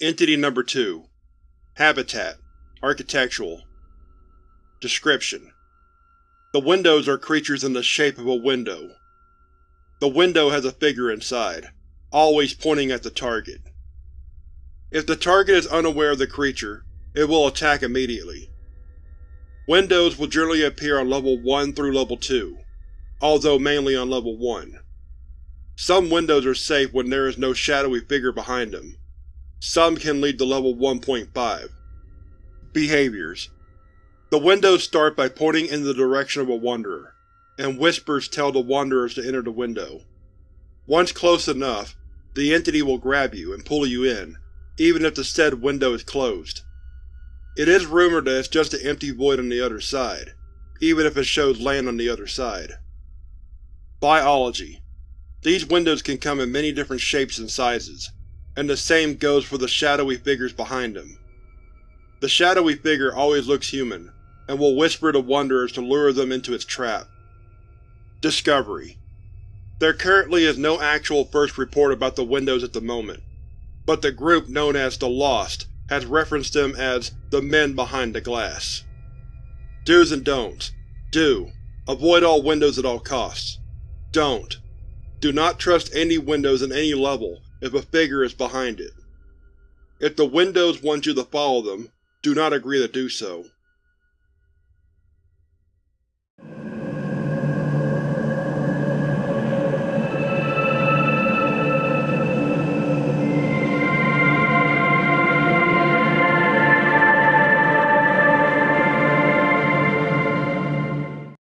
Entity Number 2 Habitat Architectural Description: The windows are creatures in the shape of a window. The window has a figure inside, always pointing at the target. If the target is unaware of the creature, it will attack immediately. Windows will generally appear on Level 1 through Level 2, although mainly on Level 1. Some windows are safe when there is no shadowy figure behind them. Some can lead to Level 1.5. Behaviors The windows start by pointing in the direction of a wanderer, and whispers tell the wanderers to enter the window. Once close enough, the entity will grab you and pull you in, even if the said window is closed. It is rumored that it's just an empty void on the other side, even if it shows land on the other side. Biology these windows can come in many different shapes and sizes, and the same goes for the shadowy figures behind them. The shadowy figure always looks human, and will whisper to wanderers to lure them into its trap. Discovery There currently is no actual first report about the windows at the moment, but the group known as the Lost has referenced them as the Men Behind the Glass. Do's and Don'ts Do. Avoid all windows at all costs. Don't. Do not trust any windows in any level if a figure is behind it. If the windows want you to follow them, do not agree to do so.